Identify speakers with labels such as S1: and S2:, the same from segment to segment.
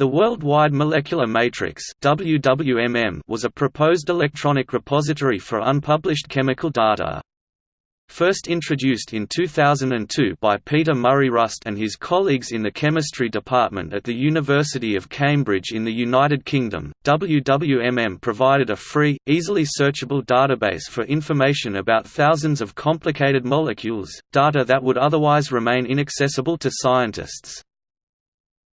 S1: The Worldwide Molecular Matrix WWMM was a proposed electronic repository for unpublished chemical data. First introduced in 2002 by Peter Murray Rust and his colleagues in the chemistry department at the University of Cambridge in the United Kingdom, WWMM provided a free, easily searchable database for information about thousands of complicated molecules, data that would otherwise remain inaccessible to scientists.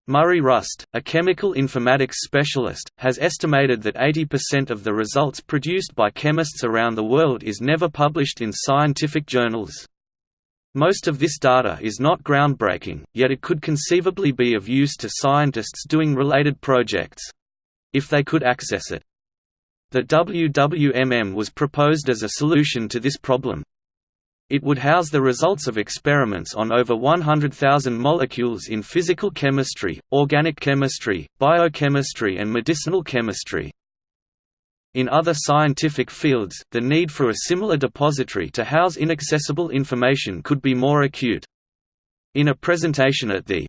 S1: Murray Rust, a chemical informatics specialist, has estimated that 80% of the results produced by chemists around the world is never published in scientific journals. Most of this data is not groundbreaking, yet it could conceivably be of use to scientists doing related projects—if they could access it. The WWMM was proposed as a solution to this problem, it would house the results of experiments on over 100,000 molecules in physical chemistry, organic chemistry, biochemistry and medicinal chemistry. In other scientific fields, the need for a similar depository to house inaccessible information could be more acute. In a presentation at the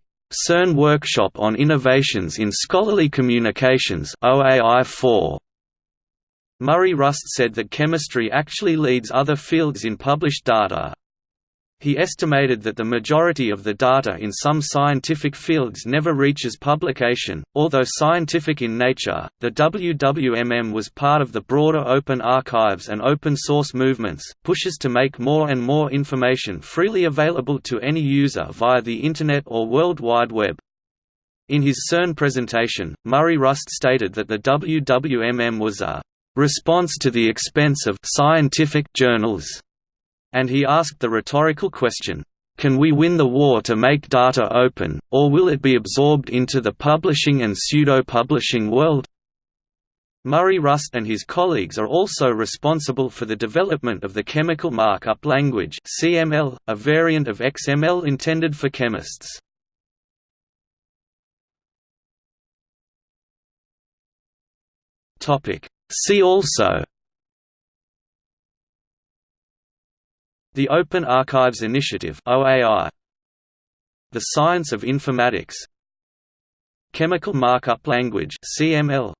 S1: CERN Workshop on Innovations in Scholarly Communications OAI 4, Murray Rust said that chemistry actually leads other fields in published data. He estimated that the majority of the data in some scientific fields never reaches publication. Although scientific in nature, the WWMM was part of the broader open archives and open source movements, pushes to make more and more information freely available to any user via the Internet or World Wide Web. In his CERN presentation, Murray Rust stated that the WWMM was a response to the expense of scientific journals, and he asked the rhetorical question, can we win the war to make data open, or will it be absorbed into the publishing and pseudo-publishing world? Murray Rust and his colleagues are also responsible for the development of the Chemical Markup Language CML, a variant of XML intended for chemists. See also The Open Archives Initiative OAI The Science of Informatics. Chemical Markup Language CML